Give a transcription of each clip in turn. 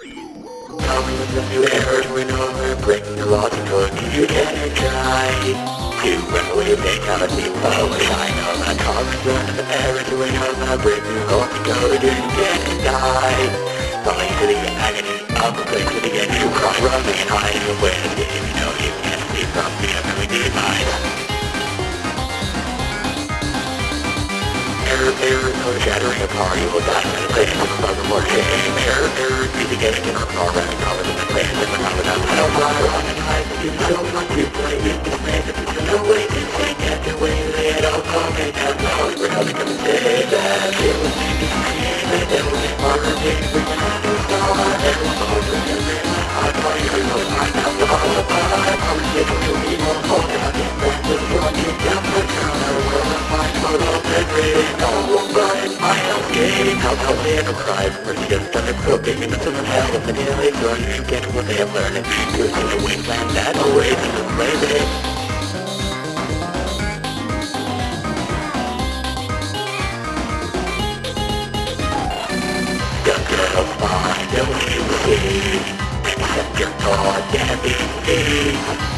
With a new era to another, laws and going you can try to run away with fatality, follow a sign on a constant of error to another, break the laws and go you can die. Falling to the agony of a place to begin to cry, running and hiding away, you know you can't see from the error, error, no shattering apart, you will die in the of the. Error, error, be the getting in the of the of on the you you you the that away, it How how cry for just under cooking in of hell of the daily run to get what they have learned. To the wasteland that awaits the slavery. Find a way to see, accept your thought and that is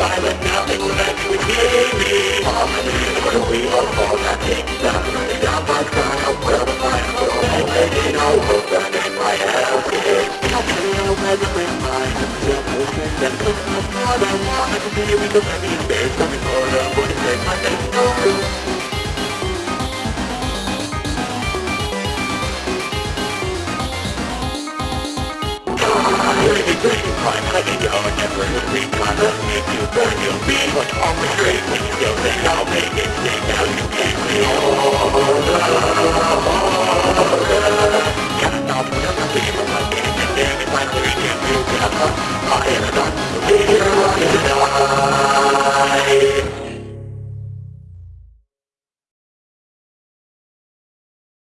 my bed my Crime, I can go and never read my love, make you burn, you'll be what on the street when you there, I'll make it sing. Can't stop, never be